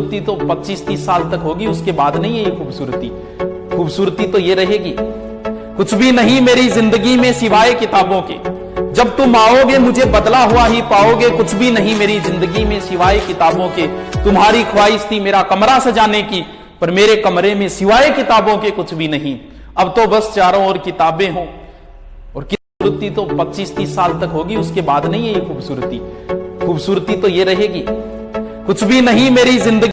खूबसूरती तो 25-30 साल तक होगी, उसके बाद नहीं है ये खूबसूरती। खूबसूरती तो ये रहेगी। कुछ भी नहीं मेरी ज़िंदगी में सिवाय किताबों के। जब तुम आओगे, मुझे बदला हुआ ही पाओगे। कुछ भी नहीं मेरी ज़िंदगी में सिवाय किताबों के। तुम्हारी ख्वाहिश थी मेरा कमरा सजाने की, पर मेरे कमरे में सिवाय किताबों के कुछ भी नहीं। अब तो बस चारों ओर किताबें हों। और खूबसूरती तो 25-30 साल तक होगी, उसके बाद नहीं है ये खूबसूरती। खूबसूरती तो ये रहेगी। कुछ भी नहीं मेरी ज़िंदगी